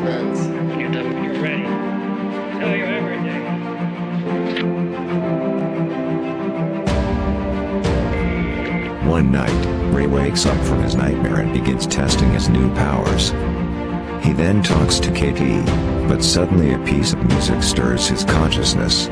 friends. You're, done, you're ready. Tell you everything. One night, Ray wakes up from his nightmare and begins testing his new powers. He then talks to KP, but suddenly a piece of music stirs his consciousness.